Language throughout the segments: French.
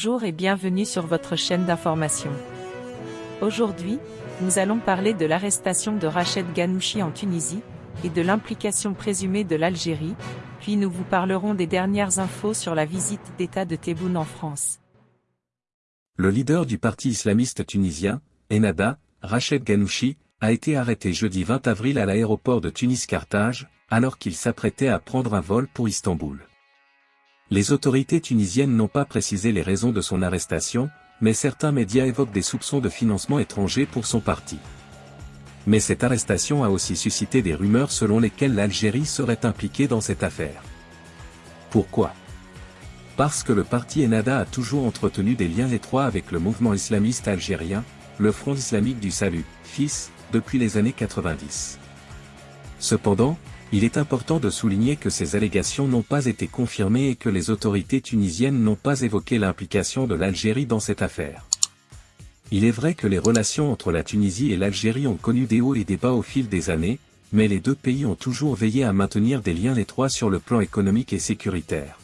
Bonjour et bienvenue sur votre chaîne d'information. Aujourd'hui, nous allons parler de l'arrestation de Rached Ghanouchi en Tunisie, et de l'implication présumée de l'Algérie, puis nous vous parlerons des dernières infos sur la visite d'État de Tebboune en France. Le leader du parti islamiste tunisien, Ennahda, Rached Ghanouchi, a été arrêté jeudi 20 avril à l'aéroport de Tunis-Carthage, alors qu'il s'apprêtait à prendre un vol pour Istanbul. Les autorités tunisiennes n'ont pas précisé les raisons de son arrestation, mais certains médias évoquent des soupçons de financement étranger pour son parti. Mais cette arrestation a aussi suscité des rumeurs selon lesquelles l'Algérie serait impliquée dans cette affaire. Pourquoi? Parce que le parti Ennahda a toujours entretenu des liens étroits avec le mouvement islamiste algérien, le Front islamique du salut, FIS, depuis les années 90. Cependant, il est important de souligner que ces allégations n'ont pas été confirmées et que les autorités tunisiennes n'ont pas évoqué l'implication de l'Algérie dans cette affaire. Il est vrai que les relations entre la Tunisie et l'Algérie ont connu des hauts et des bas au fil des années, mais les deux pays ont toujours veillé à maintenir des liens étroits sur le plan économique et sécuritaire.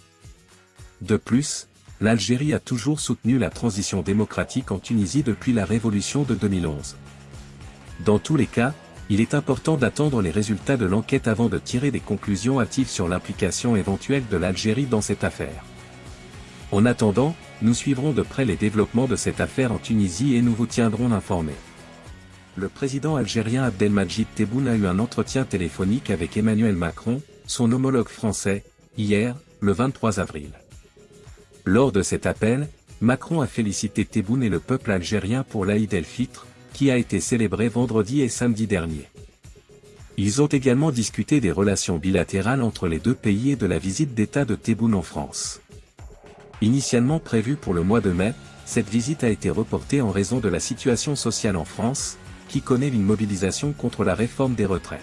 De plus, l'Algérie a toujours soutenu la transition démocratique en Tunisie depuis la révolution de 2011. Dans tous les cas, il est important d'attendre les résultats de l'enquête avant de tirer des conclusions hâtives sur l'implication éventuelle de l'Algérie dans cette affaire. En attendant, nous suivrons de près les développements de cette affaire en Tunisie et nous vous tiendrons informés. Le président algérien Abdelmajid Tebboune a eu un entretien téléphonique avec Emmanuel Macron, son homologue français, hier, le 23 avril. Lors de cet appel, Macron a félicité Tebboune et le peuple algérien pour l'Aïd el-Fitr, qui a été célébré vendredi et samedi dernier. Ils ont également discuté des relations bilatérales entre les deux pays et de la visite d'État de Tebboune en France. Initialement prévue pour le mois de mai, cette visite a été reportée en raison de la situation sociale en France, qui connaît une mobilisation contre la réforme des retraites.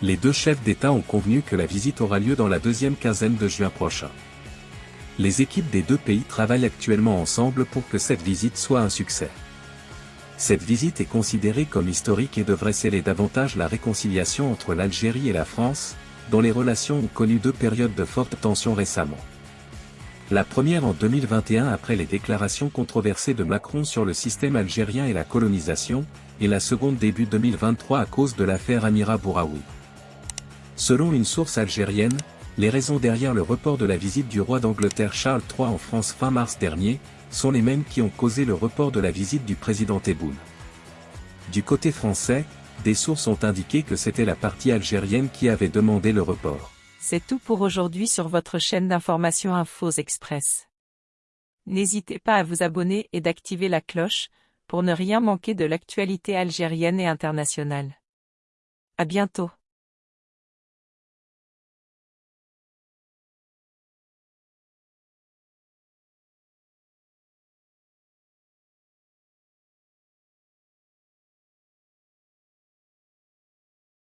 Les deux chefs d'État ont convenu que la visite aura lieu dans la deuxième quinzaine de juin prochain. Les équipes des deux pays travaillent actuellement ensemble pour que cette visite soit un succès. Cette visite est considérée comme historique et devrait sceller davantage la réconciliation entre l'Algérie et la France, dont les relations ont connu deux périodes de forte tension récemment. La première en 2021 après les déclarations controversées de Macron sur le système algérien et la colonisation, et la seconde début 2023 à cause de l'affaire Amira Bouraoui. Selon une source algérienne, les raisons derrière le report de la visite du roi d'Angleterre Charles III en France fin mars dernier, sont les mêmes qui ont causé le report de la visite du président Tebboune. Du côté français, des sources ont indiqué que c'était la partie algérienne qui avait demandé le report. C'est tout pour aujourd'hui sur votre chaîne d'information Infos Express. N'hésitez pas à vous abonner et d'activer la cloche, pour ne rien manquer de l'actualité algérienne et internationale. À bientôt.